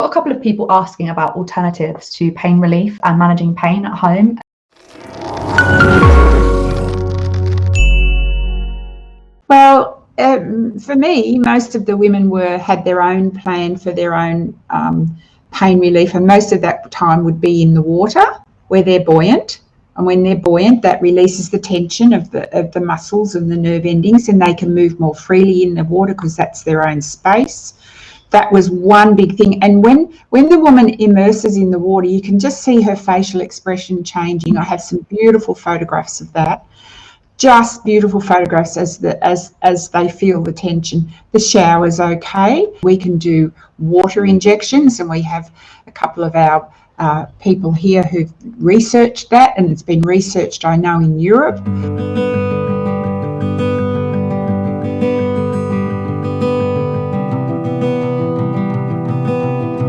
got a couple of people asking about alternatives to pain relief and managing pain at home. Well, um, for me, most of the women were had their own plan for their own um, pain relief, and most of that time would be in the water where they're buoyant. And when they're buoyant, that releases the tension of the of the muscles and the nerve endings, and they can move more freely in the water because that's their own space that was one big thing. And when when the woman immerses in the water you can just see her facial expression changing. I have some beautiful photographs of that. Just beautiful photographs as the as as they feel the tension. The shower's okay. We can do water injections and we have a couple of our uh, people here who've researched that and it's been researched i know in europe